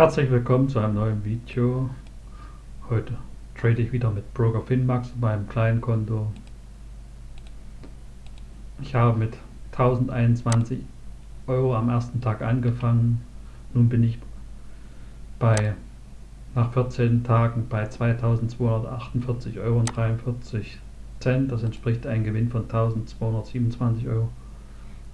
Herzlich willkommen zu einem neuen Video. Heute trade ich wieder mit Broker Finmax bei einem kleinen Konto. Ich habe mit 1021 Euro am ersten Tag angefangen. Nun bin ich bei nach 14 Tagen bei 2248,43 Euro. Das entspricht einem Gewinn von 1227 Euro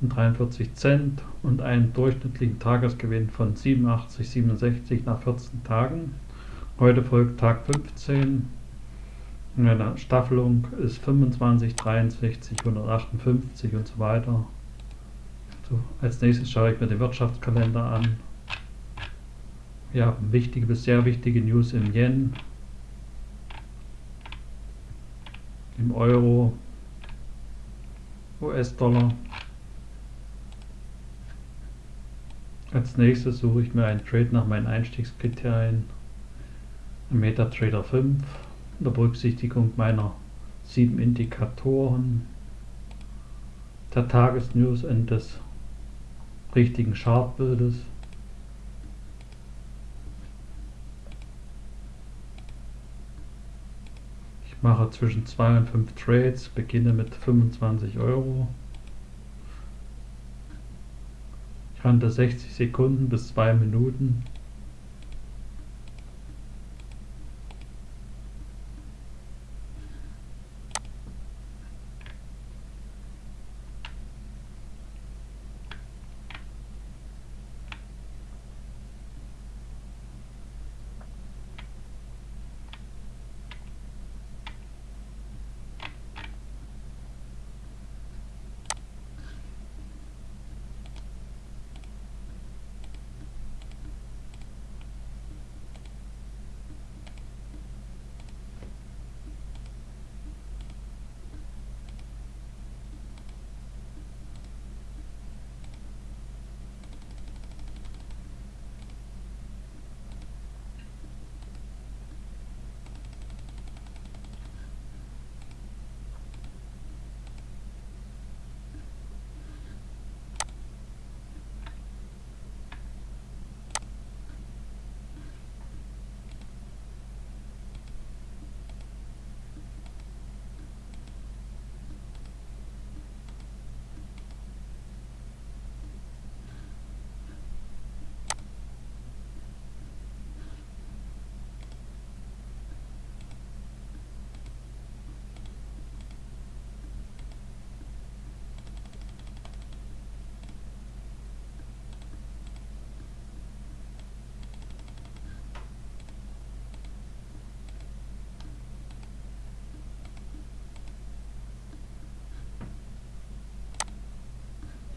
und 43 Cent und einen durchschnittlichen Tagesgewinn von 87,67 nach 14 Tagen. Heute folgt Tag 15. Meine Staffelung ist 25, 63, 158 und so weiter. So, als nächstes schaue ich mir den Wirtschaftskalender an. Wir haben wichtige bis sehr wichtige News im Yen, im Euro, US-Dollar. Als nächstes suche ich mir einen Trade nach meinen Einstiegskriterien. MetaTrader 5 unter Berücksichtigung meiner sieben Indikatoren, der Tagesnews und des richtigen Chartbildes. Ich mache zwischen 2 und 5 Trades, beginne mit 25 Euro. Handle 60 Sekunden bis 2 Minuten.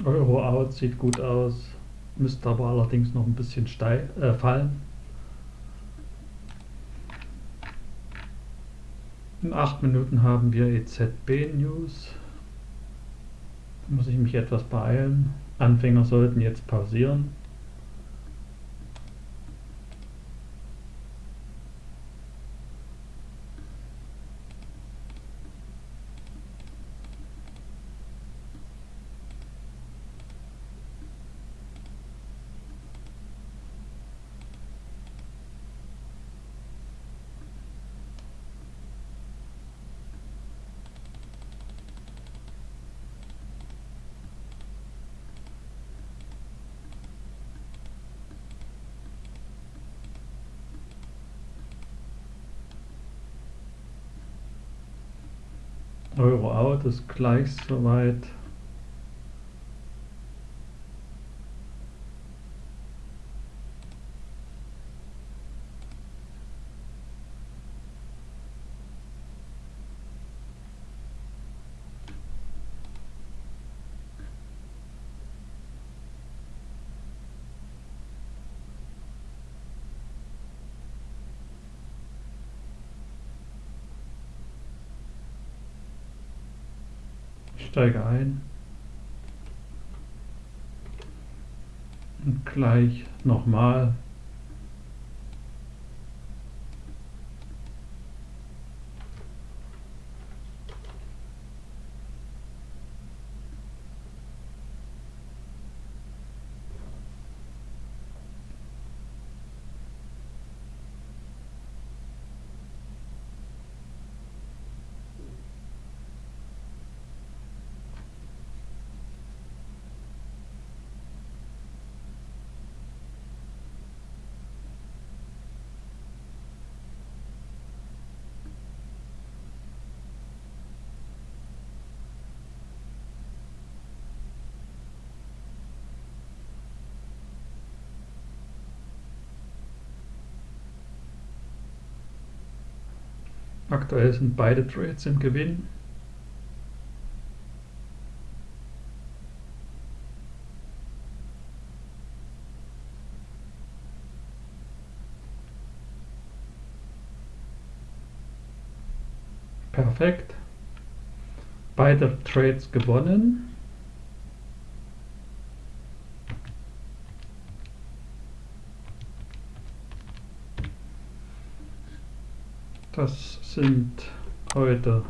Euro out sieht gut aus, müsste aber allerdings noch ein bisschen steil, äh, fallen. In 8 Minuten haben wir EZB News. Da muss ich mich etwas beeilen. Anfänger sollten jetzt pausieren. Euro out ist gleich soweit. Steige ein. Und gleich nochmal Aktuell sind beide Trades im Gewinn. Perfekt. Beide Trades gewonnen. Das sind heute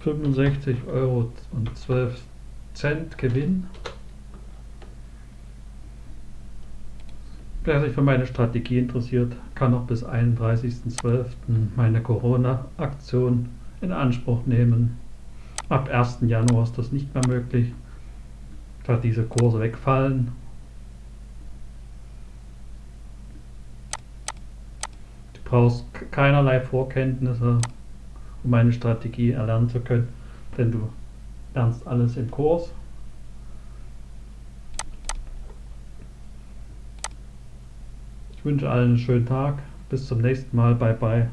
65 Euro und 12 Cent Gewinn. Wer sich für meine Strategie interessiert, kann noch bis 31.12. meine Corona-Aktion in Anspruch nehmen. Ab 1. Januar ist das nicht mehr möglich, da diese Kurse wegfallen brauchst keinerlei Vorkenntnisse, um eine Strategie erlernen zu können, denn du lernst alles im Kurs. Ich wünsche allen einen schönen Tag. Bis zum nächsten Mal. Bye bye.